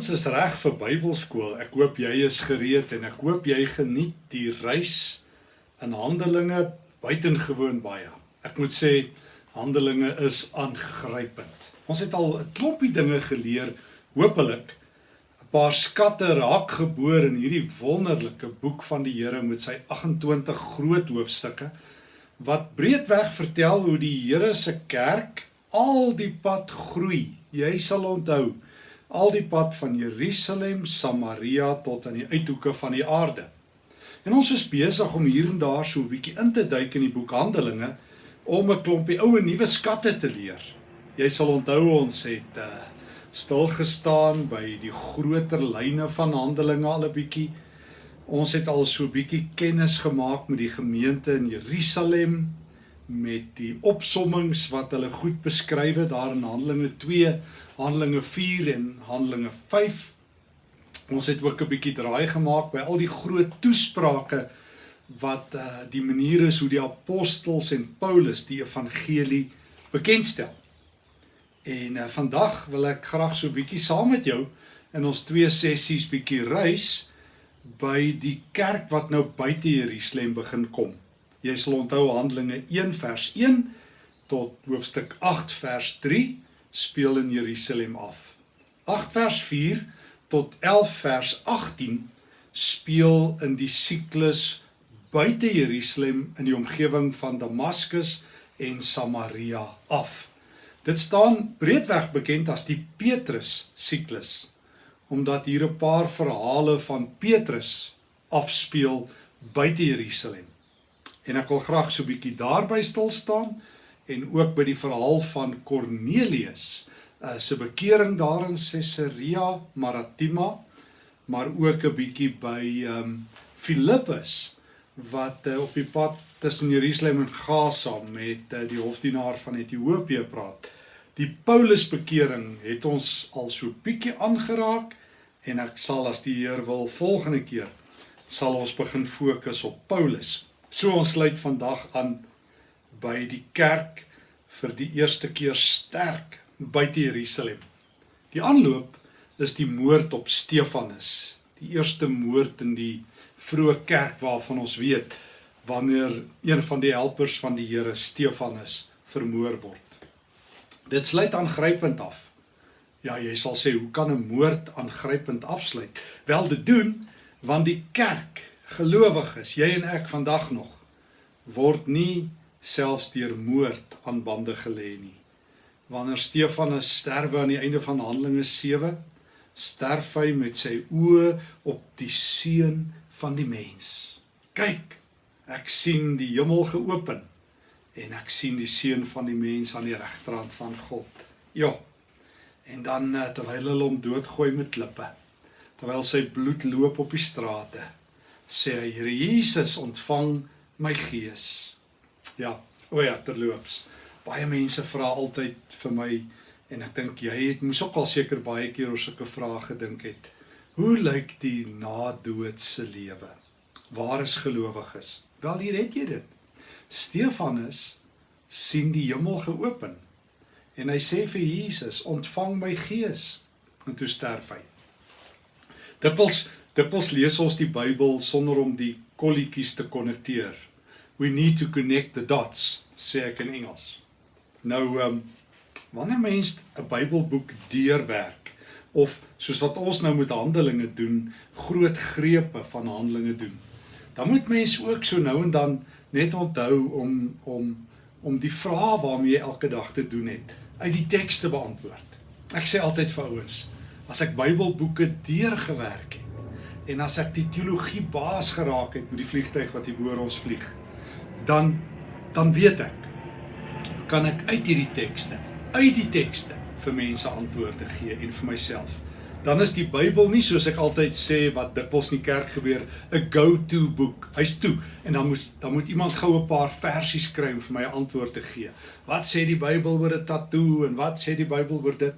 Ons is reg vir Bybelskool. Ek hoop jy is gereed en ek hoop jy geniet die reis in Handelinge buitengewoon baie. Ek moet sê Handelinge is aangrypend. Ons het al 'n klompie dinge geleer, hopelik 'n paar skatte raak geboor in hierdie wonderlike boek van die Here met sy 28 groot hoofstukke wat breedweg vertel hoe die Here se kerk al die pad groei. Jy sal onthou al die pad van Jerusalem, Samaria tot aan die uithoeke van die aarde. En ons is besig om hier en daar so 'n bietjie in te duik in die boek Handelinge om 'n klompie ou en nuwe skatte te leer. Jy sal onthou ons het uh, stil gestaan by die groter lyne van Handelinge al 'n bietjie. Ons het al so 'n bietjie kennis gemaak met die gemeente in Jerusalem met die opsommings wat hulle goed beskryf het daar in Handelinge Handelinge 4 en Handelinge 5. Ons het ook 'n bietjie draai gemaak by al die groot toesprake wat uh die maniere is hoe die apostels en Paulus die evangelie bekendstel. En uh vandag wil ek graag so bietjie saam met jou in ons twee sessies bietjie reis by die kerk wat nou buite Jerusalem begin kom. Jy sal onthou Handelinge 1 vers 1 tot hoofstuk 8 vers 3 speel in Jerusalem af. 8 vers 4 tot 11 vers 18 speel in die siklus buite Jerusalem in die omgewing van Damaskus en Samaria af. Dit staan breedweg bekend as die Petrus siklus omdat hier 'n paar verhale van Petrus afspeel buite Jerusalem. En ek wil graag so 'n bietjie daarby stil staan en ook by die verhaal van Cornelius uh, se bekering daar in Caesarea Maritima maar ook 'n bietjie by um Filippus wat uh, op die pad tussen Jerusalem en Gaza met uh, die hofdienaar van Ethiopië praat. Die Paulus bekering het ons al so bietjie aangeraak en ek sal as die Heer wil volgende keer sal ons begin fokus op Paulus. So ons sluit vandag aan by die kerk vir die eerste keer sterk buite Jerusalem. Die aanloop is die moord op Stefanus, die eerste moord in die vroeë kerk waarvan ons weet wanneer een van die helpers van die Here Stefanus vermoor word. Dit sluit aangrypend af. Ja, jy sal sê hoe kan 'n moord aangrypend afsluit? Wel dit doen want die kerk gelowiges, jy en ek vandag nog word nie selfs deur moord aan bande gelê nie. Wanneer Stefanus sterwe aan die einde van Handelinge 7, sterf hy met sy oë op die seun van die mens. Kyk, ek sien die hemel geopen en ek sien die seun van die mens aan die regterhand van God. Ja. En dan eh, terwyl hulle hom doodgooi met klippe, terwyl sy bloed loop op die strate, sê hy: "Here Jesus, ontvang my gees." Ja, o ja, terloops. Baie mense vra altyd vir my en ek dink jy het moes ook al seker baie keer oor sulke vrae gedink het. Hoe lyk die na-doodse lewe? Waar is gelowiges? Wel hier het jy dit. Stefanus sien die hemel geopen en hy sê vir Jesus, "Ontvang my gees." En toe sterf hy. Dikwels dikwels lees ons die Bybel sonder om die kolletjies te konnekteer we need to connect the dots sê ek in Engels. Nou um, wanneer mens 'n Bybelboek deurwerk of soos wat ons nou met Handelinge doen, groot grepe van Handelinge doen. Dan moet mens ook so nou en dan net onthou om om om die vrae waarmee jy elke dag te doen het uit die teks te beantwoord. Ek sê altyd vir ouens, as ek Bybelboeke deurgewerk het en as ek die teologie baas geraak het met die vliegtyg wat hier bo ons vlieg, dan dan weet ek kan ek uit hierdie tekste, uit die tekste vir mense antwoorde gee en vir myself. Dan is die Bybel nie soos ek altyd sê wat dikwels in die kerk gebeur, 'n go-to boek. Hy's toe en dan moet dan moet iemand gou 'n paar versies skryf om vir my 'n antwoord te gee. Wat sê die Bybel oor 'n tatoe en wat sê die Bybel oor dit?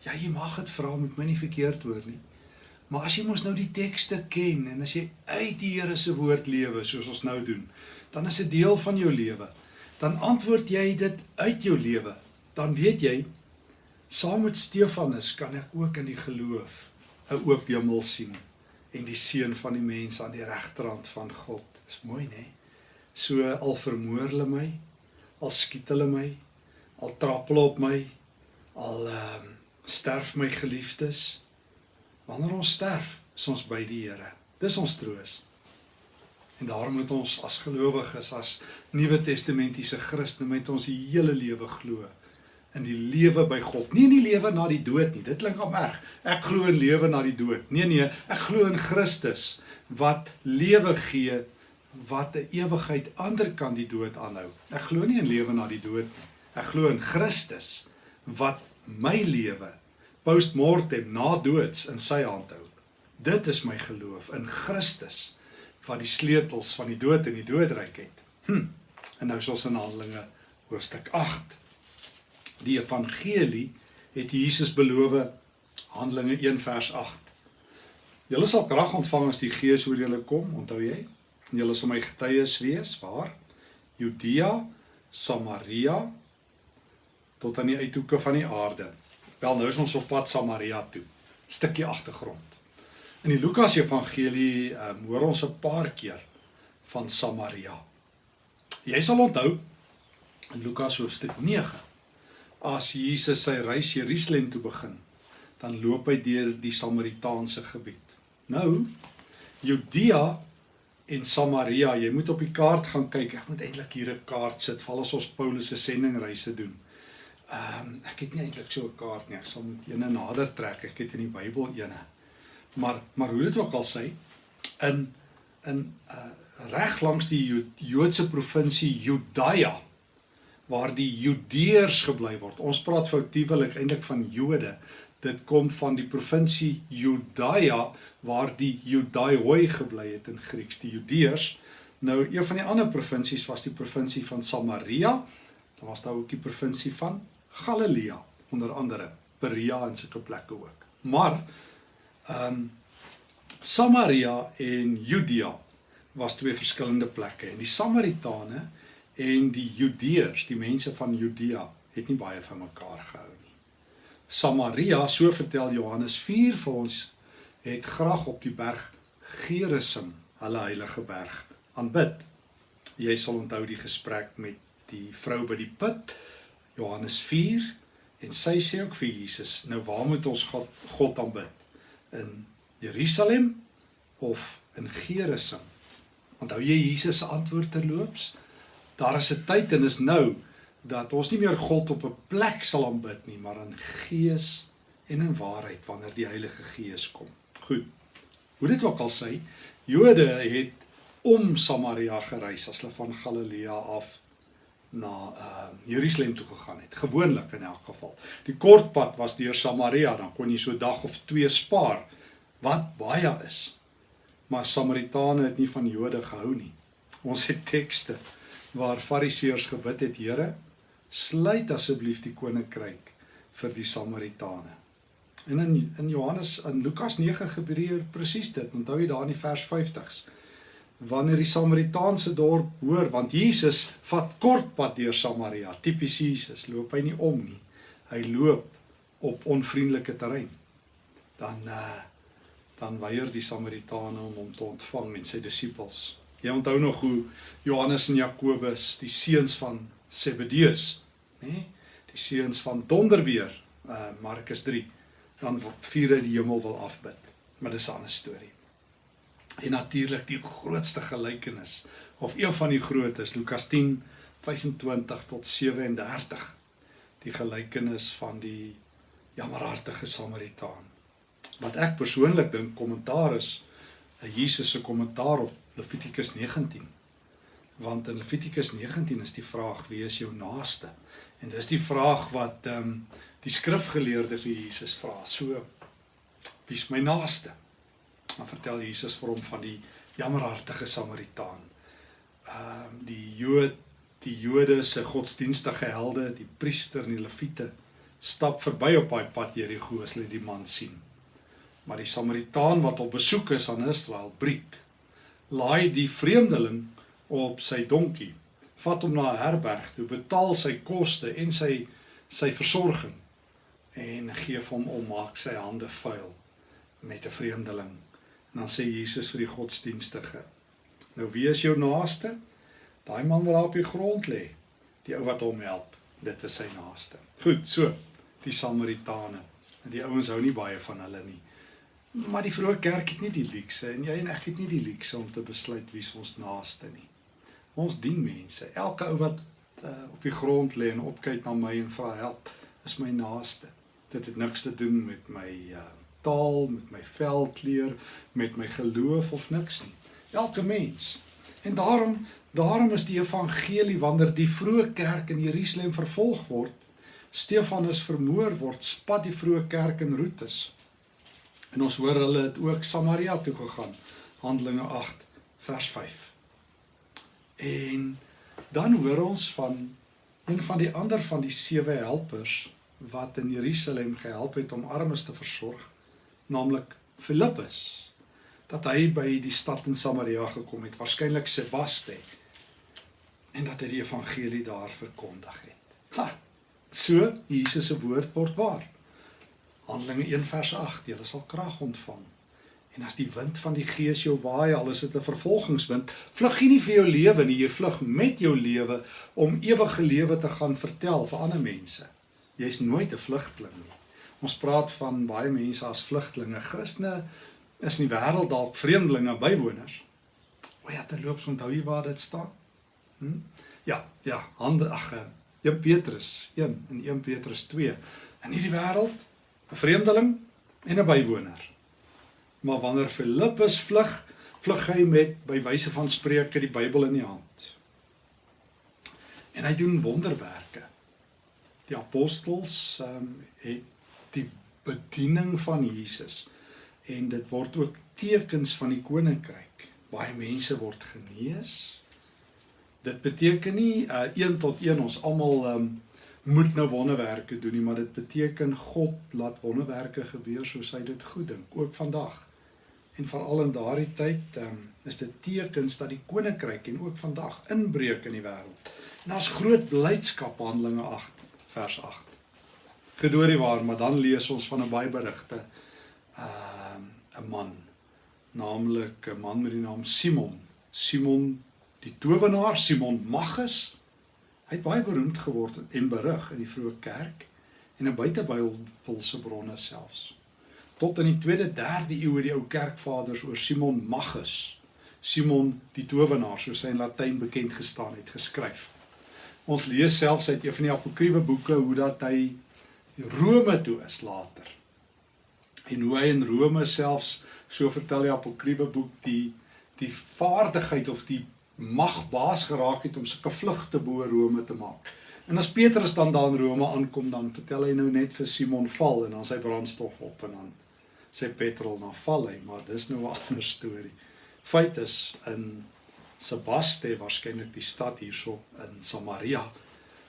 Ja, jy mag dit vra met my nie verkeerd hoor nie. Maar as jy mos nou die tekste ken en as jy uit die Here se woord lewe soos ons nou doen, dan is dit deel van jou lewe. Dan antwoord jy dit uit jou lewe. Dan weet jy saam met Stefanus kan ek ook in die geloof 'n oop hemel sien en die seun van die mens aan die regterrand van God. Dis mooi, né? So al vermoor hulle my, al skiet hulle my, al trap hulle op my, al ehm um, sterf my geliefdes. Wanneer ons sterf, is ons by die Here. Dis ons troos. En daarom moet ons as gelowiges, as Nuwe Testamentiese Christene met ons hele lewe glo in die lewe by God. Nie in die lewe na die dood nie. Dit klink om erg. Ek glo in lewe na die dood. Nee nee, ek glo in Christus wat lewe gee wat 'n ewigheid ander kan die dood aanhou. Ek glo nie in lewe na die dood nie. Ek glo in Christus wat my lewe postmortem na doods in sy hand hou. Dit is my geloof in Christus wat die sleutels van die dood en die doodryk het. Hm. En nou is ons in Handelinge hoofstuk 8. Die evangelie het Jesus beloof Handelinge 1 vers 8. Julle sal krag ontvang as die Gees oor julle kom, onthou jy? En julle sal my getuies wees waar? Judea, Samaria tot aan die uithoeke van die aarde. Wel nou is ons op pad Samaria toe. Stukkie agtergrond. In die Lukas Evangelie um, hoor ons 'n paar keer van Samaria. Jy sal onthou in Lukas hoofstuk 9 as Jesus sy reis Jerusalem toe begin, dan loop hy deur die Samaritaanse gebied. Nou Judea en Samaria, jy moet op die kaart gaan kyk. Ek moet eintlik hier 'n kaart sit val as ons Paulus se sendingreise doen. Ehm um, ek het nie eintlik so 'n kaart nie. Ek sal moet eene nader trek. Ek het in die Bybel eene. Maar maar hoe dit ook al sê in in uh reg langs die Joodse provinsie Judaea waar die Judeërs gebly word. Ons praat foutiewelik eintlik van Jode. Dit kom van die provinsie Judaea waar die Judaioi gebly het in Grieks, die Judeërs. Nou een van die ander provinsies was die provinsie van Samaria. Dan was daar ook die provinsie van Galilea onder andere, Perea en sulke plekke ook. Maar ehm um, Samaria en Judea was twee verskillende plekke en die Samaritane en die Judeërs, die mense van Judea, het nie baie van mekaar gehou nie. Samaria, so vertel Johannes 4 vir ons, het graag op die berg Gerizim, hulle heilige berg, aanbid. Jy sal onthou die gesprek met die vrou by die put, Johannes 4, en sy sê ook vir Jesus, nou waar moet ons God, God aanbid? In Jerusalem of in Gerizim? Onthou jy Jesus se antwoord terloops? Daar is 'n tyd en is nou dat ons nie meer God op 'n plek sal aanbid nie, maar in gees en in waarheid wanneer die Heilige Gees kom. Goed. Hoe dit ook al sê, Jode het om Samaria gereis as hulle van Galilea af na uh Jerusalem toe gegaan het. Gewoonlik in elk geval. Die kort pad was deur Samaria, dan kon jy so dag of twee spaar wat baie is. Maar Samaritane het nie van Jode gehou nie. Ons het tekste waar Fariseërs gebid het, Here, sluit asseblief die koninkryk vir die Samaritane. En in in Johannes in Lukas 9 gebeur presies dit. Onthou jy daar in die vers 50s? Wanneer die Samaritaanse dorp hoor want Jesus vat kort pad deur Samaria. Tipies Jesus, loop hy nie om nie. Hy loop op onvriendelike terrein. Dan uh dan weier die Samaritane om hom te ontvang en sy disippels. Jy onthou nog hoe Johannes en Jakobus, die seuns van Zebedeus, nê? Die seuns van donderweer, uh Markus 3 dan vier hy die hemel wil afbid. Maar dis 'n ander storie. En natuurlik die grootste gelykenis of een van die grootes Lukas 10 25 tot 37 die gelykenis van die jammerhartige Samaritaan. Wat ek persoonlik dink kommentaar is 'n Jesus se kommentaar op Levitikus 19. Want in Levitikus 19 is die vraag wie is jou naaste? En dis die vraag wat ehm um, die skrifgeleerde vir Jesus vra. So wie's my naaste? Dan vertel Jesus vir hom van die jammerhartige Samaritaan. Ehm um, die Jood, die Jode se godsdienstige helde, die priester en die leviete stap verby op daai pad Jerigo as hulle die man sien. Maar die Samaritaan wat op besoek is aan Israel, breek. Laai die vreemdeling op sy donkie, vat hom na 'n herberg, toe betaal sy koste en sy sy versorging en gee hom om maak sy hande vuil met 'n vreemdeling. En dan sê Jesus vir die godsdienstige: "Nou wie is jou naaste?" Daai man wat daar op die grond lê, die ou wat hom help, dit is sy naaste. Goed, so, die Samaritane. En die ouens hou nie baie van hulle nie. Maar die vroeë kerk het nie die luukse en jy en ek het nie die luukse om te besluit wie ons naaste nie. Ons dien mense. Elke ou wat uh, op die grond lê en opkyk na my en vra help, is my naaste. Dit het niks te doen met my uh, taal, met my velkleur, met my geloof of niks nie. Elke mens. En daarom daarom is die evangelie wanneer die vroeë kerk in Jerusalem vervolg word, Stefanus vermoor word, spat die vroeë kerk in roetes. En ons hoor hulle het ook Samaria toe gegaan. Handelinge 8 vers 5. En dan hoor ons van een van die ander van die sewe helpers wat in Jerusalem gehelp het om armes te versorg naamlik Filippus dat hy by die stad in Samaria gekom het, waarskynlik Sebaste en dat hy die evangelie daar verkondig het. Ha. So Jesus se woord word waar. Handelinge 1 vers 8, jy sal krag ontvang. En as die wind van die Gees jou waai, al is dit 'n vervolgingswind, vlug nie vir jou lewe nie, jy vlug met jou lewe om ewige lewe te gaan vertel vir ander mense. Jy's nooit 'n vlugteling nie. Ons praat van baie mense as vlugtelinge. Christene is in die wêreld dalk vreemdelinge, bywoners. O ja, terloops onthou jy waar dit staan? Hm? Ja, ja, hande ag, 1 eh, Petrus 1 en 1 Petrus 2. In hierdie wêreld 'n vreemdeling en 'n bywoner. Maar wanneer Filippus vlug, vlug hy met by wyse van spreuke die Bybel in die hand. En hy doen wonderwerke. Die apostels ehm um, het die bediening van Jesus. En dit word ook tekens van die koninkryk. Baie mense word genees. Dit beteken nie uh, een tot een ons almal um, moet nou wonderwerke doen nie, maar dit beteken God laat wonderwerke gebeur soos hy dit goed dink, ook vandag. En veral in daardie tyd um, is dit tekens dat die koninkryk en ook vandag inbreek in die wêreld. En daar's groot blydskap Handelinge 8 vers 8 gedoorie waar, maar dan lees ons van 'n baie berigte uh 'n man, naamlik 'n man met die naam Simon. Simon die towenaar, Simon Magus. Hy het baie beroemd geword en berig in die vroeë kerk en in buitebybelse bronne selfs. Tot in die 2de, 3de eeu het die ou kerkvaders oor Simon Magus, Simon die towenaar, soos hy in Latyn bekend gestaan het, geskryf. Ons lees selfs uit een van die apokriewe boeke hoe dat hy Rome toe is later. En hoe hy in Rome selfs so vertel die apokriewe boek die die vaardigheid of die mag baas geraak het om sulke vlugte bo Rome te maak. En as Petrus dan daar in Rome aankom, dan vertel hy nou net vir Simon val en dan sy brandstof op en dan sê Petrol na val hy, maar dis nou 'n ander storie. Feit is in Sebaste waarskynlik die stad hierso in Samaria,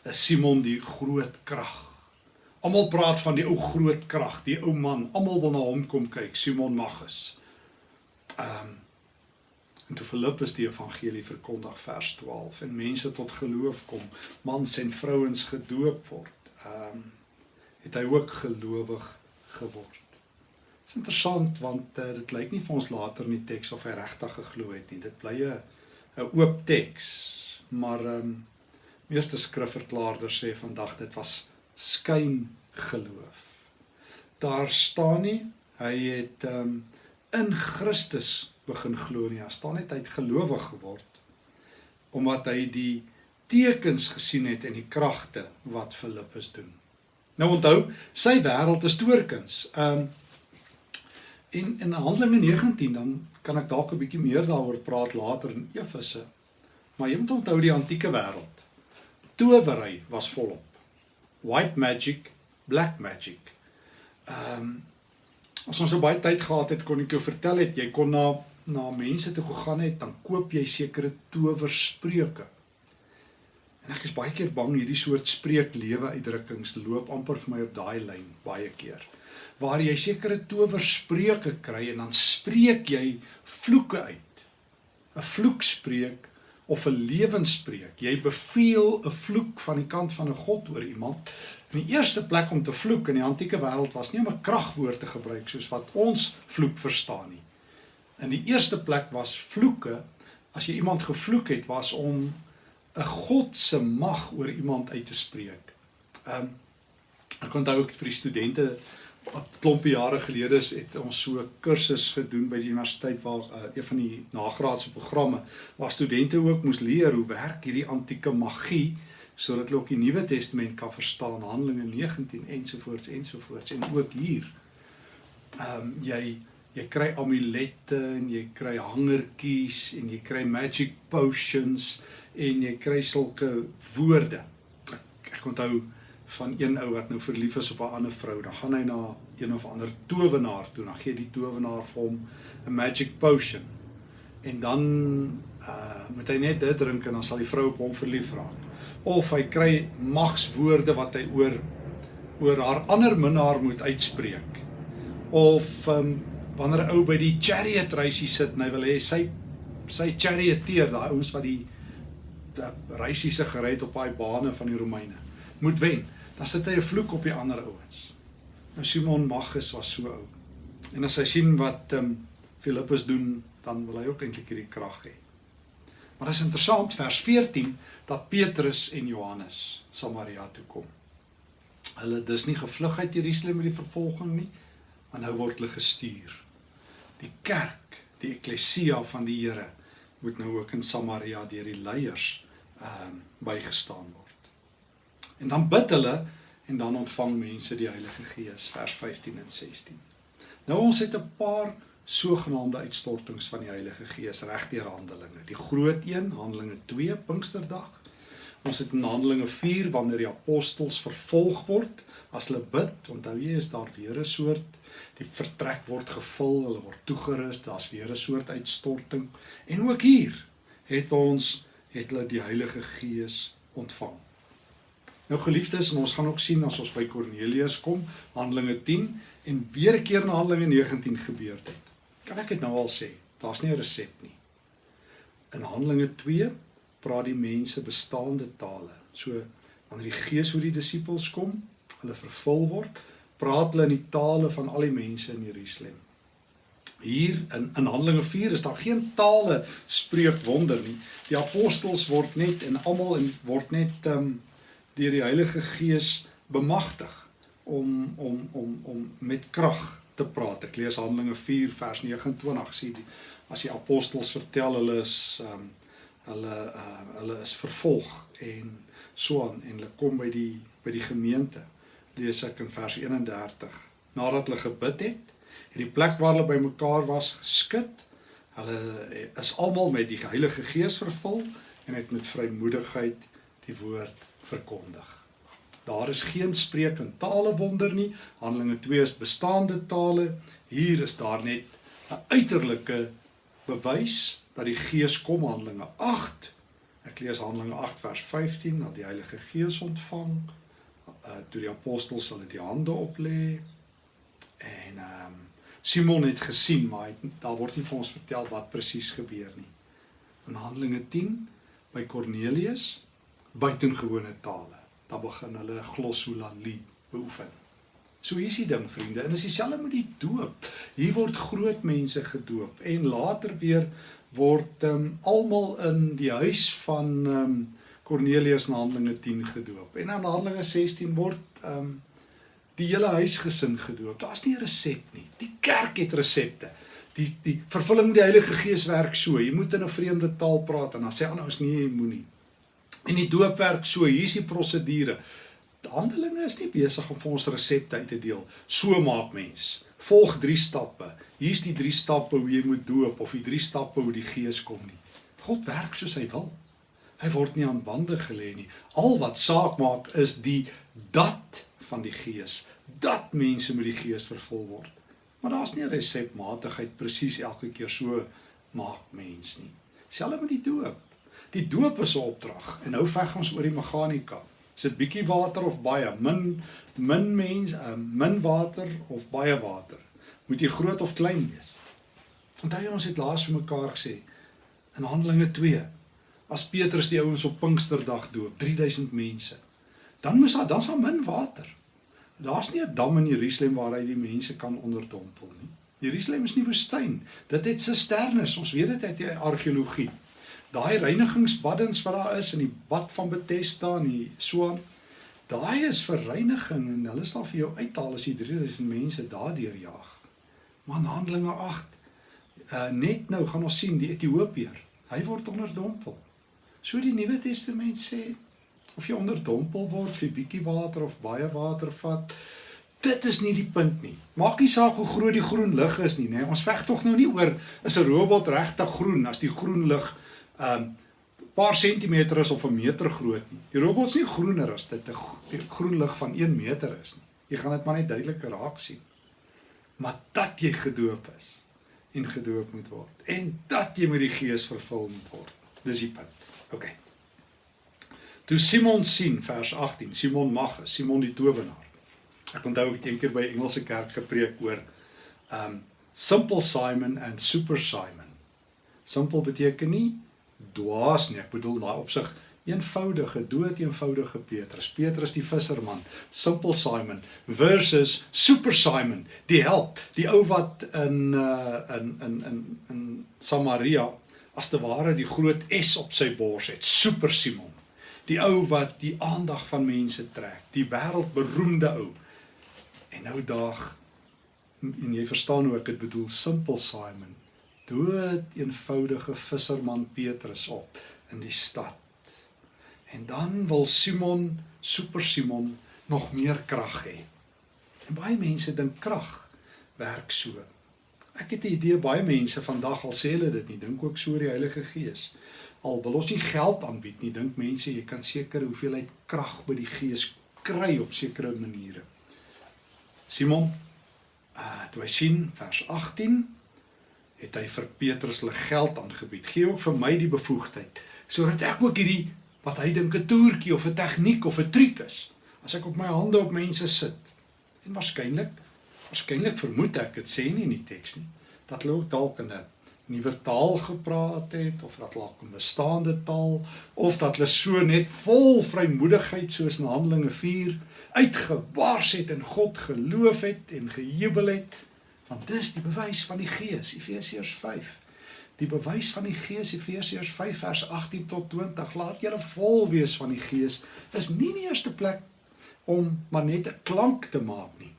is Simon die groot krag Almal praat van die ou groot krag, die ou man. Almal wil na hom kom kyk, Simon Magus. Ehm um, en toe Filippus die evangelie verkondig vers 12 en mense tot geloof kom, mans en vrouens gedoop word. Ehm um, het hy ook gelowig geword. Dit is interessant want uh, dit lyk nie vir ons later in die teks of hy regtig geglo het nie. Dit bly 'n 'n oop teks. Maar ehm um, meeste skrifverklaarders sê vandag dit was skyn geloof. Daar staan nie hy het um, in Christus begin glo nie. Daar staan net hy het gelowig geword omdat hy die tekens gesien het en die kragte wat Filippus doen. Nou onthou, sy wêreld is toorkuns. Um in in Handelinge 19 dan kan ek dalk 'n bietjie meer daaroor praat later in Efese. Maar jy moet onthou die antieke wêreld. Towery was volop white magic, black magic. Ehm um, as ons so baie tyd gehad het, kon ek jou vertel het jy kon na na mense toe gegaan het, dan koop jy sekere towerspreuke. En ek is baie keer bang hierdie soort spreek lewe uitdrukkings loop amper vir my op daai lyn baie keer. Waar jy sekere towerspreuke kry en dan spreek jy vloeke uit. 'n Vloekspreek of 'n lewenspreek. Jy beveel 'n vloek van die kant van 'n God oor iemand. In die eerste plek om te vloek in die antieke wêreld was nie om 'n kragwoord te gebruik soos wat ons vloek verstaan nie. In die eerste plek was vloeke as jy iemand gevloek het was om 'n God se mag oor iemand uit te spreek. Ehm um, ek onthou ook vir die studente klompie jare gelede het ons so 'n kursus gedoen by die universiteit waar uh, een van die nagraadse programme waar studente ook moes leer hoe werk hierdie antieke magie sodat hulle ook die Nuwe Testament kan verstaan, Handelinge 19 ensovoorts ensovoorts en ook hier. Ehm um, jy jy kry amulette en jy kry hangertjies en jy kry magic potions en jy kry sulke woorde. Ek, ek onthou van een ou wat nou verlief is op 'n ander vrou, dan gaan hy na een of ander towenaar toe, dan gee die towenaar vir hom 'n magic potion. En dan uh moet hy net dit drink en dan sal die vrou op hom verlief raak. Of hy kry magswoorde wat hy oor oor haar ander minnaar moet uitspreek. Of um wanneer 'n ou by die chariot reisie sit en hy wil hê sy sy charioteer, daai ouens wat die reisie se gery het op daai bane van die Romeine, moet wen dan sit hy 'n vloek op die ander ouens. Nou Simon Magus was so oud. En as hy sien wat ehm um, Filippus doen, dan wil hy ook eintlik hierdie krag hê. Maar dit is interessant vers 14 dat Petrus en Johannes Samaria toe kom. Hulle dis nie gevlug uit Jerusalem met die vervolging nie, maar nou word hulle gestuur. Die kerk, die eklesia van die Here moet nou ook in Samaria deur die leiers ehm um, bygestaan word. En dan bid hulle en dan ontvang mense die Heilige Gees vers 15 en 16. Nou ons het 'n paar sogenaamde uitstortings van die Heilige Gees regdeur Handelinge. Die groot een, Handelinge 2 Pinksterdag. Ons het in Handelinge 4 wanneer die apostels vervolg word as hulle bid, onthou jy is daar weer 'n soort die vertrek word gevul, hulle word toegerus, daar's weer 'n soort uitstorting. En ook hier het ons het hulle die Heilige Gees ontvang. Nou geliefdes, en ons gaan ook sien as ons by Kornelius kom, Handelinge 10 en weer 'n keer in Handelinge 19 gebeur het. Kan ek dit nou al sê? Daar's nie 'n resep nie. In Handelinge 2 praat die mense bestaande tale. So wanneer die Gees oor die disippels kom, hulle vervul word, praat hulle in die tale van al die mense in Jerusalem. Hier in in Handelinge 4 is daar geen tale spreek wonder nie. Die apostels word net en almal word net um, deur die Heilige Gees bemagtig om om om om met krag te praat. Ek lees Handelinge 4 vers 29 sê die as die apostels vertel hulle is um, hulle uh, hulle is vervolg en so aan en hulle kom by die by die gemeente. Lees ek in vers 31 nadat hulle gebid het, het die plek waar hulle bymekaar was geskit. Hulle is almal met die Heilige Gees vervul en het met vrymoedigheid die woord verkondig. Daar is geen spreek in tale wonder nie. Handelinge 2 is bestaande tale. Hier is daar net 'n uiterlike bewys dat die Gees kom Handelinge 8. Ek lees Handelinge 8 vers 15 dat die Heilige Gees ontvang uh toe die apostels hulle die hande oplê en ehm um, Simon het gesien maar het, daar word nie vir ons vertel wat presies gebeur nie. In Handelinge 10 by Kornelius buitengewone tale. Dan begin hulle glossolalie beoefen. So hier's die ding vriende, en is dieselfde met die doop. Hier word groot mense gedoop en later weer word um, almal in die huis van um, Cornelius in Handelinge 10 gedoop. En in Handelinge 16 word um, die hele huisgesin gedoop. Daar's nie 'n resep nie. Die kerk het resepte. Die die vervulling die Heilige Gees werk so. Jy moet in 'n vreemde taal praat en dan sê ander ouens nee, jy moenie. En die doopwerk so, hier's die prosedure. Handelinge is nie besig om vir ons resepte uit te deel. So maak mens. Volg 3 stappe. Hier's die 3 stappe hoe jy moet doop of die 3 stappe hoe die Gees kom nie. God werk soos hy wil. Hy word nie aan bande gelê nie. Al wat saak maak is die dat van die Gees. Dat mense met die Gees vervul word. Maar daar's nie 'n resepmatigheid presies elke keer so maak mens nie. Selfs met die doop. Die doop is 'n opdrag en nou veg ons oor die meganika. Is dit bietjie water of baie? Min min mens, uh, min water of baie water? Moet jy groot of klein wees? Onthou jy ons het laas vir mekaar gesê in Handelinge 2 as Petrus die ouens op Pinksterdag doop, 3000 mense. Dan moes daar dan's daar min water. Daar's nie 'n dam in Jerusalem waar hy die mense kan onderdompel nie. Jerusalem is nie woestyn. Dit het sisternes. Ons weet dit uit die argeologie. Daai reinigingsbaddens wat daar is in die bad van Bethesda en die Swaan, daai is vir reiniging en hulle sal vir jou uithaal as jy 3000 mense daardeur jaag. Maar in Handelinge 8 uh, net nou gaan ons sien die Ethiopiër. Hy word onderdompel. So die Nuwe Testament sê of jy onderdompel word vir bietjie water of baie water vat, dit is nie die punt nie. Maak nie saak hoe groot die groen lig is nie, nê. Ons veg tog nou nie oor is 'n robot regtig groen as die groen lig um, paar sentimeter is of 'n meter groot nie. Die robot is nie groener as dit 'n groen lig van 1 meter is nie. Jy gaan dit maar net duidelik raak sien. Maar dat jy gedoop is en gedoop moet word en dat jy met die Gees vervul moet word. Dis die punt. OK. Toe Simon sien vers 18, Simon mag, Simon die towenaar. Ek onthou ek het eendag by Engelse kerk gepreek oor um simple Simon en super Simon. Simpel beteken nie dwaas nie. Ek bedoel daai opsig eenvoudige, dood eenvoudige Petrus. Petrus die visserman, simple Simon versus super Simon, die held, die ou wat in uh in in in in Samaria as te ware die groot S op sy bors het, Super Simon. Die ou wat die aandag van mense trek, die wêreldberoemde ou. En nou daag en jy verstaan hoe ek dit bedoel, Simple Simon, dood eenvoudige visserman Petrus op in die stad. En dan wil Simon, Super Simon nog meer krag hê. En baie mense dink krag werk so. Ek het 'n idee baie mense vandag al sê hulle dit nie, dink ook so die Heilige Gees. Al wil ons nie geld aanbied nie, dink mense jy kan sekere hoeveelheid krag by die Gees kry op sekere maniere. Simon, uh toe hy sien vers 18 het hy vir Petrus hulle geld aangebied. Gee ook vir my die bevoegdheid sodat ek ook hierdie wat hy dink 'n toertjie of 'n tegniek of 'n triek is, as ek op my hande op mense sit. En waarskynlik waarskynlik vermoed ek dit sê nie in die teks nie dat hulle ook dalk in 'n nuwe taal gepraat het of dat hulle 'n bestaande taal of dat hulle so net vol vrymoedigheid soos in Handelinge 4 uitgebars het en God geloof het en gejubel het want dis die bewys van die Gees Efesiërs 5 die bewys van die Gees Efesiërs 5 vers 18 tot 20 laat julle vol wees van die Gees is nie in die eerste plek om maar net 'n klank te maak nie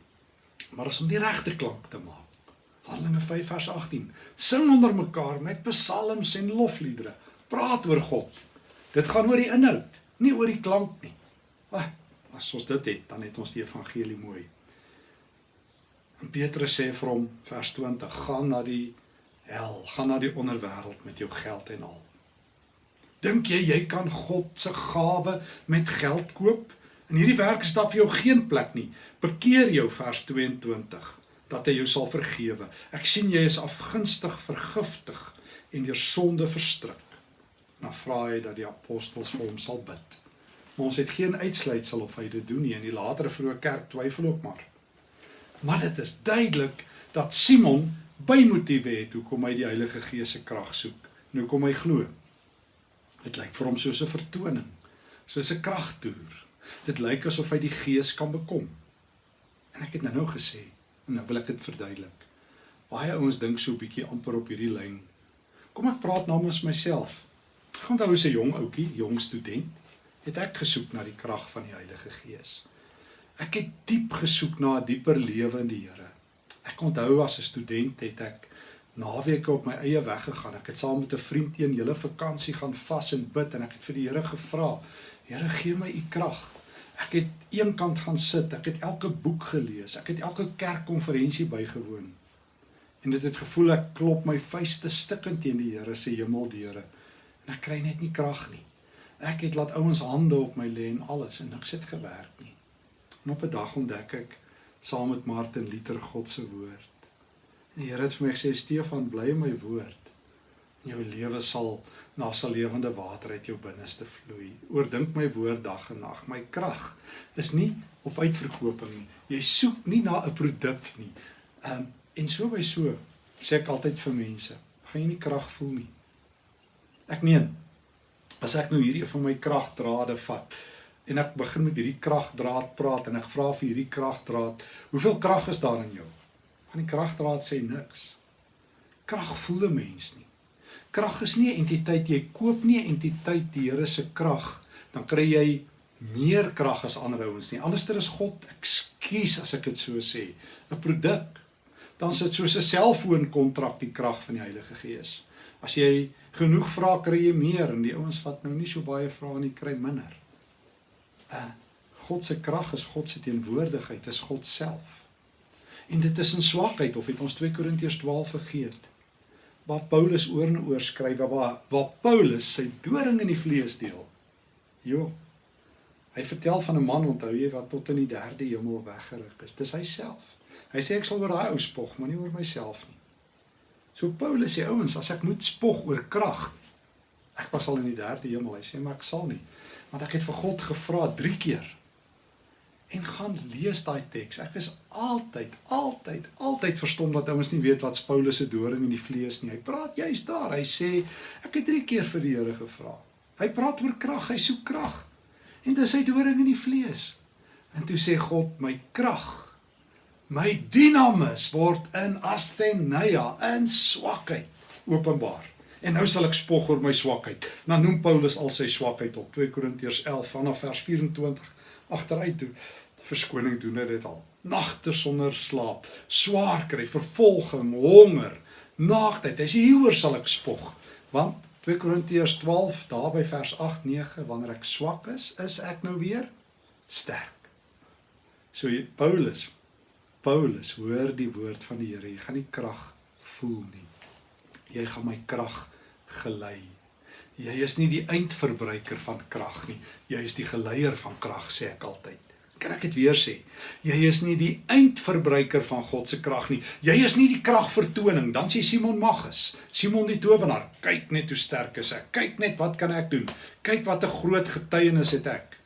maar as om die regte klank te maak. Handelinge 5 vers 18. Sing onder mekaar met psalms en lofliedere. Praat oor God. Dit gaan oor die inhoud, nie oor die klank nie. As ons dit het, dan het ons die evangelie mooi. Petrus sê vir hom vers 20: "Gaan na die hel, gaan na die onderwêreld met jou geld en al." Dink jy jy kan God se gawe met geld koop? In hierdie werk is daar vir jou geen plek nie. Bekeer jou vers 22 dat hy jou sal vergewe. Ek sien jy is afgunstig vergiftig en deur sonde verstrik. Dan vra hy dat die apostels vir hom sal bid. Maar ons het geen uitsluitsel of hy dit doen nie en die latere vroeë kerk twyfel ook maar. Maar dit is duidelik dat Simon bymotiewe het hoekom hy die Heilige Gees se krag soek. Nou kom hy glo. Dit lyk vir hom soos 'n vertoning, soos 'n kragtoer. Dit lyk asof hy die Gees kan bekom. En ek het nou nou gesê, en nou wil ek dit verduidelik. Baie ouens dink so 'n bietjie amper op hierdie lyn. Kom ek praat namens myself. Ek onthou as 'n jong ouetjie, jong student, het ek gesoek na die krag van die Heilige Gees. Ek het diep gesoek na 'n dieper lewe in die Here. Ek onthou as 'n student het ek naweke op my eie weg gegaan. Ek het saam met 'n vriend een hele vakansie gaan vas en bid en ek het vir die Here gevra: "Here, gee my u krag." Ek het eenkant gaan sit, ek het elke boek gelees, ek het elke kerkkonferensie bygewoon. En dit het gevoel ek klop my vuiste stikkend teen die Here se hemeldeure en ek kry net nie krag nie. Ek het laat ouens hande op my lê en alles en niks het gewerk nie. En op 'n dag ontdek ek saam met Martin Luther God se woord. En die Here het vir my gesê Stefan, bly in my woord. En jou lewe sal na sal lewende water uit jou binneste vloei. Oordink my woord dag en nag. My krag is nie op uitverkoping nie. Jy soek nie na 'n produk nie. Ehm um, en so by so sê ek altyd vir mense, gaan jy nie krag voel nie. Ek meen As ek nou hierdie van my kragdrade vat en ek begin met hierdie kragdraad praat en ek vra vir hierdie kragdraad, hoeveel krag is daar in jou? Van die kragdraad sê niks. Krag voel 'n mens nie. Krag is nie 'n entiteit jy koop nie 'n entiteit die Here se krag, dan kry jy meer krag as ander ouens nie. Anderster is God, ekskuus as ek dit so sê, 'n produk. Dan sit soos 'n selfoonkontrak die krag van die Heilige Gees. As jy genoeg vra, kry jy meer en die ouens wat nou nie so baie vra nie, kry minder. Uh God se krag is God se teenwoordigheid, is God self. En dit is in swakheid of het ons 2 Korintiërs 12 vergeet? Waar Paulus oor en oor skryf waar waar Paulus sy doring in die vlees deel. Jo. Hy vertel van 'n man onthou jy wat tot in die derde hemel weggeruk is. Dis hy self. Hy sê ek sal oor daai ou spog, maar nie oor myself nie. So Paulus sê ouens, as ek moet spog oor krag, ek was al in die derde hemel. Hy sê maar ek sal nie. Want ek het vir God gevra 3 keer en gaan lees daai teks. Ek is altyd, altyd, altyd verstom dat ouens nie weet wat Paulus se doring in die vlees nie. Hy praat juist daar. Hy sê ek het 3 keer vir die Here gevra. Hy praat oor krag, hy soek krag. En dis sy doring in die vlees. En toe sê God, my krag, my dinamus word in asthenia, in swakheid openbaar. En nou sal ek spog oor my swakheid. Dan noem Paulus al sy swakheid op 2 Korintiërs 11 vanaf vers 24 agteruit toe verskoning doen dit al. Nagte sonder slaap, swaar kry, vervolging, honger, naaktheid. As hieroor sal ek spog. Want 2 Korintiërs 12 daar by vers 8 9 wanneer ek swak is, is ek nou weer sterk. So Paulus Paulus hoor die woord van die Here. Jy gaan nie krag voel nie. Jy gaan my krag gelei. Jy is nie die eindverbruiker van krag nie. Jy is die geleier van krag sê ek altyd. Kan ek dit weer sê? Jy is nie die eindverbruiker van God se krag nie. Jy is nie die kragvertoning. Dan sê Simon Magus, Simon die towenaar, kyk net hoe sterk is ek. Kyk net wat kan ek doen? Kyk wat 'n groot getuienis het ek.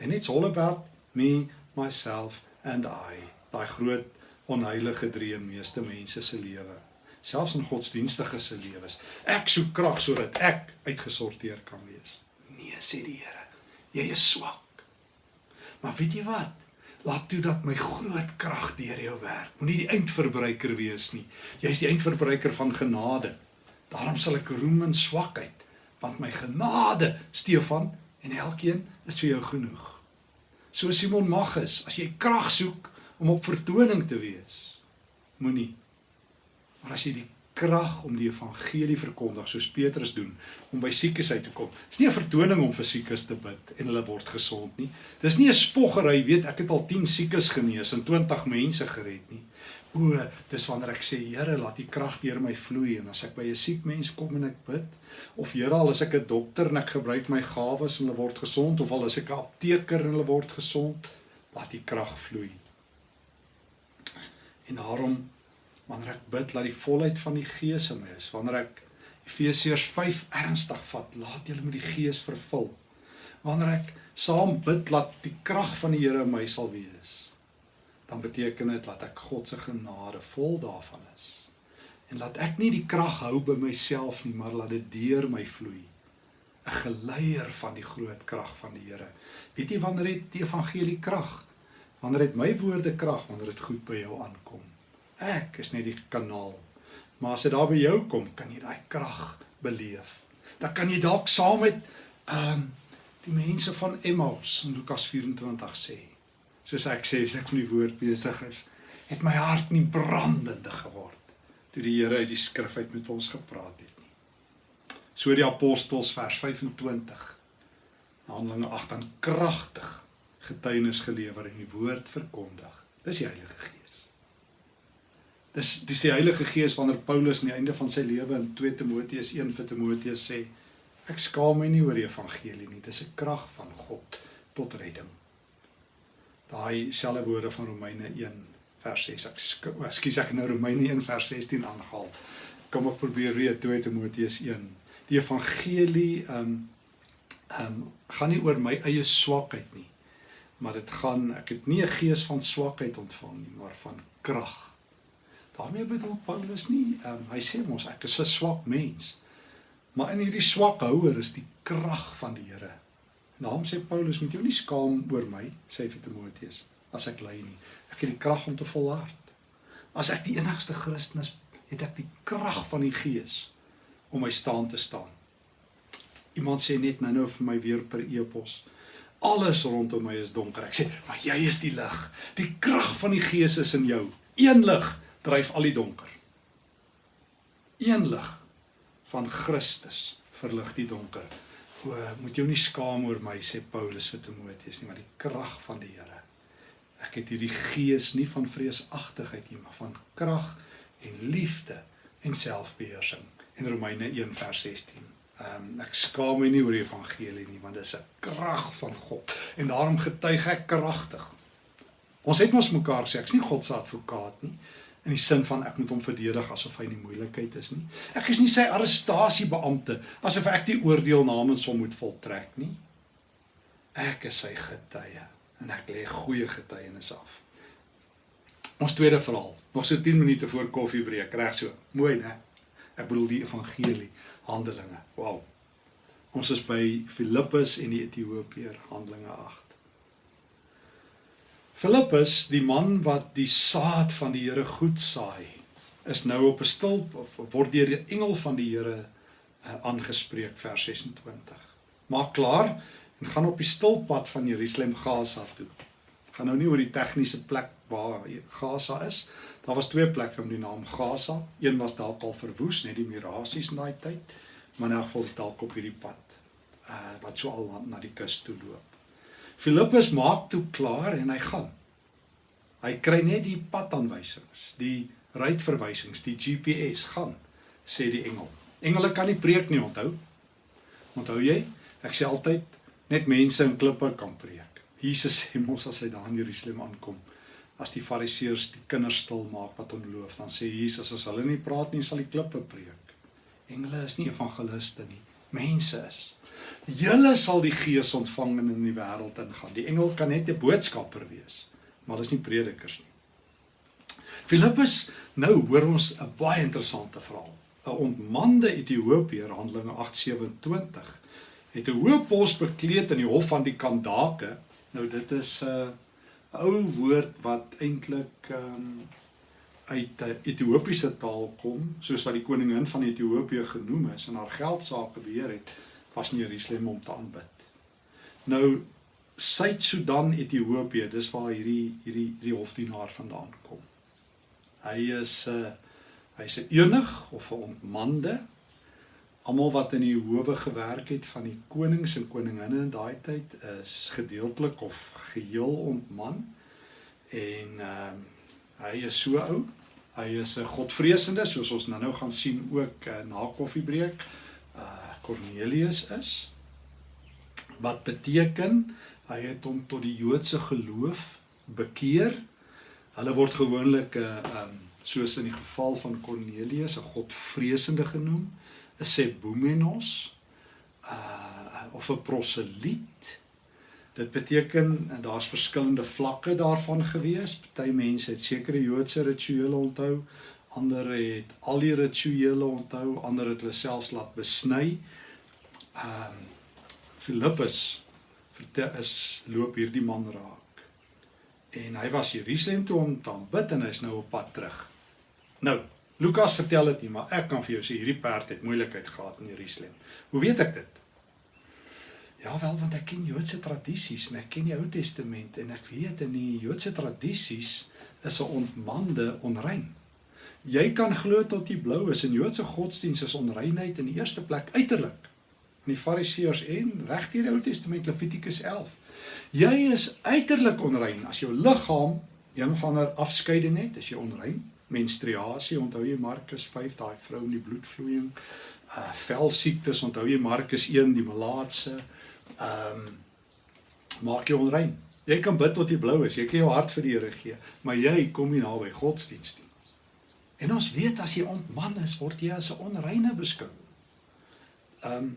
And it's all about me, myself and I. Daai groot onheilige dream meeste mense se lewe selfs in godsdienstige se lewens. Ek soek krag sodat ek uitgesorteer kan wees. Nee, sê die Here. Jy is swak. Maar weet jy wat? Laat toe dat my groot krag deur jou werk. Moenie die eindverbruiker wees nie. Jy is die eindverbruiker van genade. Daarom sal ek roem in swakheid, want my genade, Stefan, en elkeen is vir jou genoeg. So Simon Magus, as jy krag soek om op vertoning te wees, moenie Maar as jy die krag om die evangelie verkondig soos Petrus doen om by siekes uit te kom. Dis nie 'n vertoning om vir siekes te bid en hulle word gesond nie. Dis nie 'n spoggery, weet ek het al 10 siekes genees en 20 mense gered nie. O, dis wanneer ek sê Here, laat U krag deur my vloei en as ek by 'n siek mens kom en ek bid of Here, al is ek 'n dokter en ek gebruik my gawes en hulle word gesond of al is ek 'n apteker en hulle word gesond, laat U krag vloei. En daarom wanneer ek bid dat die volheid van die Gees in my is, wanneer ek Efesiërs 5 ernstig vat, laat julle met die Gees vervul. Wanneer ek saam bid dat die krag van die Here in my sal wees, dan beteken dit dat ek God se genade vol daarvan is. En laat ek nie die krag hou by myself nie, maar laat dit deur my vloei. 'n geleier van die groot krag van die Here. Weet jy wanneer het die evangelie krag? Wanneer het my woorde krag wanneer dit goed by jou aankom? Ek is net die kanaal. Maar as dit daar by jou kom, kan jy daai krag beleef. Dan kan jy dalk saam met ehm um, die mense van Emmaus in Lukas 24 sê. Soos ek sê, as ek met die woord besig is, het my hart nie brandende geword toe die Here uit die skrif uit met ons gepraat het nie. So die apostels vers 25 Handelinge 8 aan kragtig getuienis gelewer en die woord verkondig. Dis die Heilige Gees. Dis dis die Heilige Gees wanneer Paulus aan die einde van sy lewe in 2 Timoteus 1 vir Timoteus sê ek skaam my nie oor die evangelie nie dis 'n krag van God tot redding. Daai selfde woorde van Romeine 1 vers 6 ek skus ek nou Romeine 1 vers 16 aangehaal. Kom ek probeer weer 2 Timoteus 1. Die evangelie ehm um, ehm um, gaan nie oor my eie swakheid nie. Maar dit gaan ek het nie 'n gees van swakheid ontvang nie, maar van krag daarmee bedoel Paulus nie, um, hy sê mos ek is 'n swak mens. Maar in hierdie swak houer is die krag van die Here. Daarom sê Paulus, moet jy nie skaam oor my, sê hy vir Timoteus, as ek ly nie. Ek het die krag om te volhard. As ek die enigste Christen is, het ek die krag van die Gees om my staan te staan. Iemand sê net nou nou vir my weer per e-pos. Alles rondom my is donker. Ek sê, maar jy is die lig. Die krag van die Gees is in jou. Een lig dryf al die donker. Een lig van Christus verlig die donker. O, moet jou nie skaam oor my sê Paulus vir Timoteus nie, maar die krag van die Here. Ek het hierdie gees nie van vreesagtigheid nie, maar van krag en liefde en selfbeheersing. In Romeine 1 vers 16. Ehm um, ek skaam my nie oor die evangelie nie want dit is 'n krag van God en daarom getuig ek kragtig. Ons het mos mekaar sê ek's nie God se advokaat nie in die sin van ek moet hom verdedig asof hy in die moeilikheid is nie. Ek is nie sy arrestasiebeampte asof ek die oordeel namens hom moet voltrek nie. Ek is sy getuie en ek lê goeie getuienis af. Ons tweede verhaal, nog so 10 minute voor koffiebreek, reg so. Mooi, né? Ek bedoel die evangelie. Handelinge. Wow. Ons is by Filippus en die Ethiopiër, Handelinge 8. Filippus, die man wat die saad van die Here goed saai, is nou op 'n stulp of word deur die engel van die Here uh, aangespreek vers 26. Maak klaar en gaan op die stulppad van Jerusalem Gaza toe. Gaan nou nie oor die tegniese plek waar Gaza is. Daar was twee plekke met die naam Gaza. Een was dalk al verwoes, net die mirasies in daai tyd, maar in elk geval dalk op hierdie pad uh wat so al na, na die kus toe loop. Filippus maak toe klaar en hy gaan. Hy kry net die padaanwysings, die ruitverwysings, die GPS gaan, sê die engel. Engele kan nie preek nie, onthou. Onthou jy? Ek sê altyd net mense in klippe kan preek. Jesus sê mos as hy daar in Jerusalem aankom, as die fariseërs die kinders stil maak wat hom loof, dan sê Jesus as hulle nie praat nie, sal die klippe preek. Engele is nie evangeliste nie, mense is. Julle sal die Gees ontvang en in die wêreld ingaan. Die engel kan net 'n boodskapper wees, maar hulle is nie predikers nie. Filippus, nou hoor ons 'n baie interessante verhaal. 'n Ontmande Ethiopiër, Handelinge 8:27, het 'n hoë pos bekleed in die hof van die Kandake. Nou dit is 'n uh, ou woord wat eintlik ehm um, uit 'n Ethiopiese taal kom, soos wat die koningin van Ethiopië genoem is en haar geld sake beheer het, was in Jerusalem om te aanbid. Nou Suid-Sudan, Ethiopië, dis waar hierdie hierdie hierdie hofdienaar vandaan kom. Hy is 'n uh, hy's 'n enig of 'n ontmande almal wat in die howe gewerk het van die konings en koninginne in daai tyd is gedeeltelik of geheel ontman en ehm uh, hy is so oud hy is 'n godvreesende soos ons nou nou gaan sien ook uh, na koffiebreek uh Cornelius is. Wat beteken hy het hom tot die Joodse geloof bekeer. Hulle word gewoonlik 'n uh, ehm um, soos in die geval van Cornelius 'n godvreesende genoem 'n sebumenos uh of 'n proseliet. Dit beteken en daar's verskillende vlakke daarvan gewees. Party mense het sekere Joodse rituele onthou, ander het al die rituele onthou, ander het hulle selfs laat besny. Um Filippus vertel is loop hierdie man raak. En hy was Jerusalem toe om te aanbid en hy's nou op pad terug. Nou, Lukas vertel dit nie, maar ek kan vir jou sê hierdie perd het moeilikheid gehad in Jerusalem. Hoe weet ek dit? Ja wel, want ek ken Joodse tradisies en ek ken die Ou Testament en ek weet in die Joodse tradisies is 'n ontmande onrein. Jy kan glo tot jy blou is in Joodse godsdiens is onreinheid in die eerste plek uiterlik. In die Fariseërs en reg deur die Ou Testament Levitikus 11. Jy is uiterlik onrein as jou liggaam een van 'n afskeiding het, is jy onrein menstruasie, onthou jy Markus 5, daai vrou in die bloedvloeiing, uh velsiektes, onthou jy Markus 1, die malaatse, ehm um, maak jou onrein. Jy kan bid tot jy blou is, jy kan jou hart vir die Here gee, maar jy kom nie naby godsdienst nie. En ons weet as jy ontman is, word jy as 'n onreine beskou. Ehm um,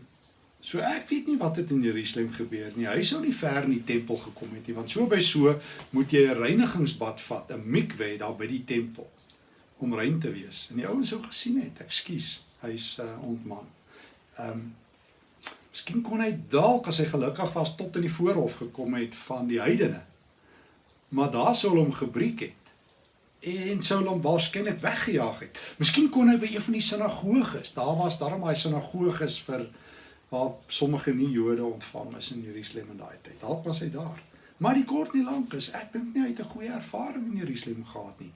So ek weet nie wat het in Jerusalem gebeur nie. Hy sou nie ver in die tempel gekom het nie, want so by so moet jy 'n reinigingsbad vat, 'n mikwe daar by die tempel om rein te wees. En die ouens sou gesien het, ekskuus, hy's uh, ontman. Ehm um, Miskien kon hy dalk as hy gelukkig was tot in die voorhof gekom het van die heidene. Maar daar sou hom gebreek het en sou hom waarskynlik weggejaag het. Miskien kon hy by een van die sinagoges. Daar was daarom daai sinagoges vir waar sommige nie Jode ontvang is in Jerusalem in daai tyd. Dalk was hy daar. Maar die kort nie lank is, ek dink nie hy het 'n goeie ervaring in Jerusalem gehad nie.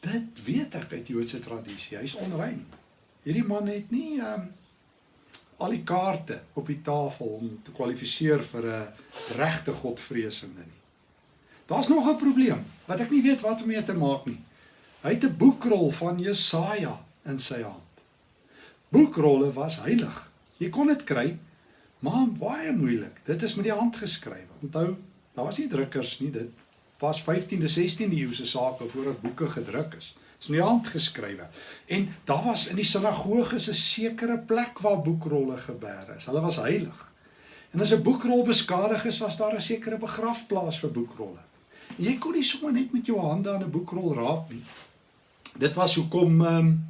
Dit weet ek uit Joodse tradisie. Hy's onrein. Hierdie man het nie ehm um, al die kaarte op die tafel om te kwalifiseer vir 'n regte godvreesende nie. Daar's nog 'n probleem wat ek nie weet wat om mee te maak nie. Hy het 'n boekrol van Jesaja in sy hand. Boekrolle was heilig. Jy kon dit kry, maar baie moeilik. Dit is met die hand geskryf. Onthou, daar was nie drukkers nie. Dit was 15de, 16de eeuse sake voordat boeke gedruk is. Is met die hand geskrywe. En daar was in die sinagoges 'n sekere plek waar boekrolle gebeere is. Hulle was heilig. En as 'n boekrol beskadig is, was daar 'n sekere begrafplaas vir boekrolle. Jy kon nie sommer net met jou hande aan 'n boekrol raak nie. Dit was hoekom ehm um,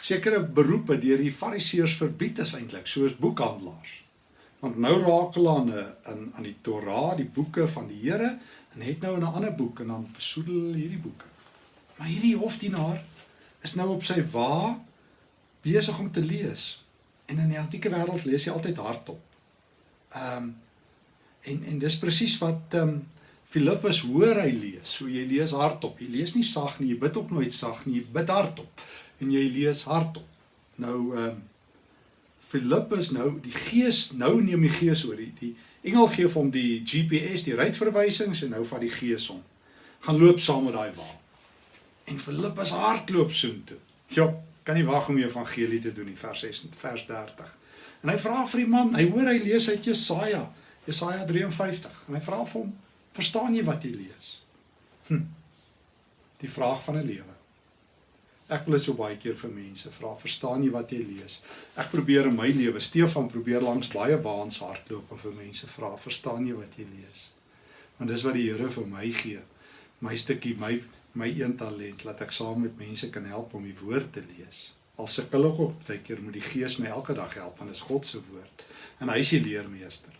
sekere beroepe deur die Fariseërs verbied is eintlik, soos boekhandelaars. Want nou raak hulle aan 'n aan die Torah, die boeke van die Here en het nou 'n ander boek en dan besoedel hulle hierdie boeke. Maar hierdie hofdienaar is nou op sy wa besig om te lees. En in die antieke wêreld lees jy altyd hardop. Ehm um, en en dis presies wat ehm um, Filippus hoor hy lees. So jy lees hardop. Jy lees nie sag nie, jy bid ook nooit sag nie, jy bid hardop en jy lees hardop. Nou ehm um, Filippus nou die Gees nou neem die Gees oor die, die engel gee vir hom die GPS, die ruitverwysings en nou vat die Gees hom. Gaan loop saam met daai wa. En Filippus hardloop soontoe. Ja, kan nie wag om die evangelie te doen nie, vers 6 vers 30. En hy vra vir die man, hy hoor hy lees uit Jesaja, Jesaja 53. En hy vra vir hom, Verstaan jy wat jy lees? Hm. Die vraag van 'n lewe. Ek wil dit so baie keer vir mense vra, verstaan jy wat jy lees? Ek probeer in my lewe, Stefan probeer langs baie waans hardloop en vir mense vra, verstaan jy wat jy lees? Want dis wat die Here vir my gee. My stukkie, my my een talent laat ek saam met mense kan help om die woord te lees. Al sukkel ek ook baie keer moet die Gees my elke dag help want dit is God se woord en hy is die leermeester.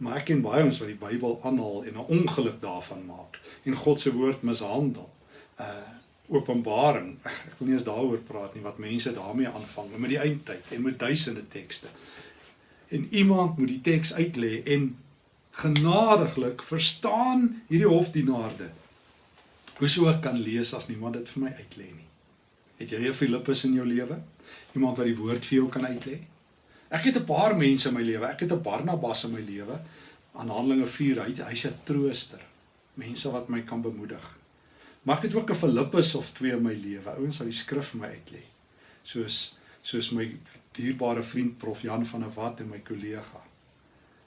Maar ek ken baie ons wat die Bybel aanhaal en 'n ongeluk daarvan maak en God se woord mishandel. Uh Openbaring. Ek wil nie eens daaroor praat nie wat mense daarmee aanvang met die eindtyd en met duisende tekste. En iemand moet die teks uitlê en genadiglik verstaan hierdie hofdienaarde. Hoe sou ek kan lees as niemand dit vir my uitlê nie? Het jy 'n Filippus in jou lewe? Iemand wat die woord vir jou kan uitlê? Ek het 'n paar mense in my lewe. Ek het 'n Barnabas in my lewe. Aan Handelinge 4, hy hy's 'n trooster. Mense wat my kan bemoedig. Maar ek het ook 'n Filippus of twee in my lewe. Ouens wat die skrif vir my uitlê. Soos soos my dierbare vriend Prof Jan van der Walt en my kollega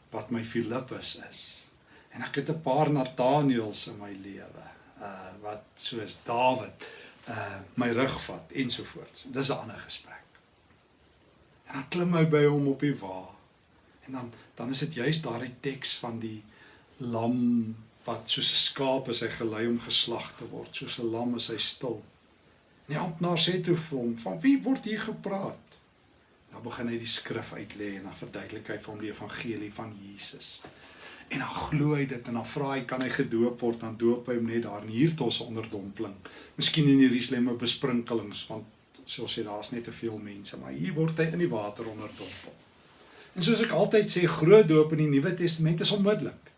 wat my Filippus is. En ek het 'n paar Nathaniels in my lewe. Uh wat soos Dawid uh my rug vat ensovoorts. Dis 'n ander gesprek. En dan klim hy by hom op die wa. En dan dan is dit juist daardie teks van die lam wat soos 'n skaap is hy gelei om geslag te word, soos 'n lam is hy stil. En die amptenaar sê toe vir hom, "Van wie word hier gepraat?" Nou begin hy die skrif uitlê en dan verduidelik hy vir hom die evangelie van Jesus. En dan glo hy dit en dan vra hy kan hy gedoop word dan doop hy hom net daar in hiertos onderdompeling. Miskien in Jerusalem 'n besprinkelings want soos sê daar's net te veel mense, maar hier word hy in die water onderdompel. En soos ek altyd sê, groot doop in die Nuwe Testament is onmiddellik.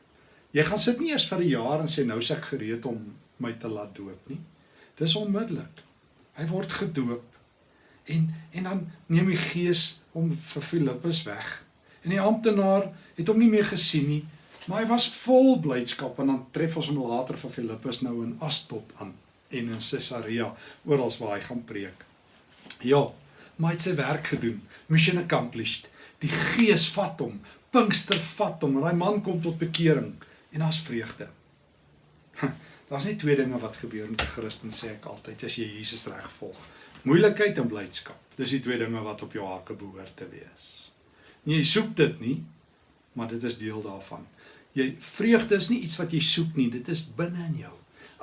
Jy gaan sit nie eers vir 'n jaar en sê nou se ek gereed om my te laat doop nie. Dis onmiddellik. Hy word gedoop. En en dan neem die Gees hom vir Filippus weg. En die amptenaar het hom nie meer gesien nie, maar hy was vol blydskap en dan tref ons hom later vir Filippus nou in Astot aan en in Caesarea oral waar hy gaan preek. Ja, maar hy het sy werk gedoen. Mission accomplished. Die Gees vat hom. Pinkster vat hom en daai man kom tot bekering en daar's vreugde. Daar's net twee dinge wat gebeur met 'n Christen sê ek altyd as jy Jesus reg volg. Moeilikheid en blydskap. Dis die twee dinge wat op jou hake behoort te wees. Nee, jy soek dit nie, maar dit is deel daarvan. Jy vreugde is nie iets wat jy soek nie, dit is binne in jou.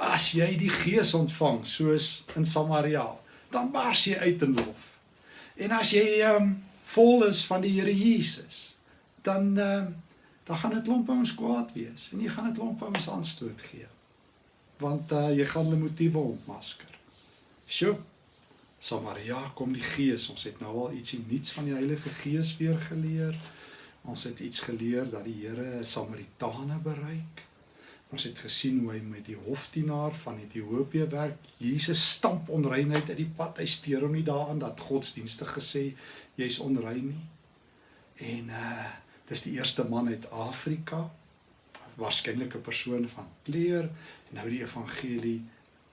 As jy die Gees ontvang soos in Samaria, dan bars jy uit in lof. En as jy um, vol is van die Here Jesus, dan uh, dan gaan dit klomp ouens kwaad wees en jy gaan dit klomp ouens aanstoot gee. Want uh, jy gaan hulle motiewe ontmasker. Sjoe. Samaria kom die Gees. Ons het nou al ietsie nuuts van die Heilige Gees weer geleer. Ons het iets geleer dat die Here Samaritane bereik. Ons het gesien hoe hy met die hofdienaar van Ethiopië werk. Jesus stamp onreinheid uit die pad. Hy steur hom nie daaraan dat godsdienstig gesê jy's onrein nie. En uh dis die eerste man uit Afrika. Waarskynlik 'n persoon van kleur en nou die evangelie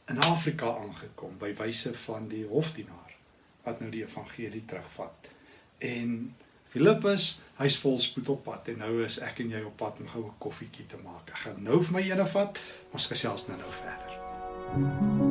in Afrika aangekom by wyse van die hofdienaar wat nou die evangelie terugvat. En Filippus, hy's vol spoed op pad en nou is ek en jy op pad om gou 'n koffietjie te maak. Ek gaan nou vir my ene vat, ons gesels nou nou verder. Mm -hmm.